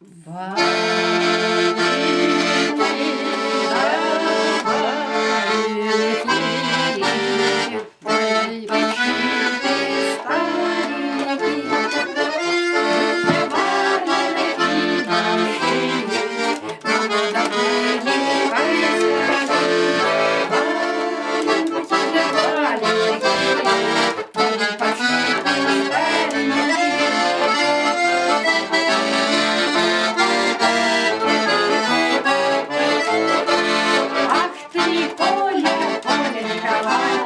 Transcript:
Ба. Bye-bye.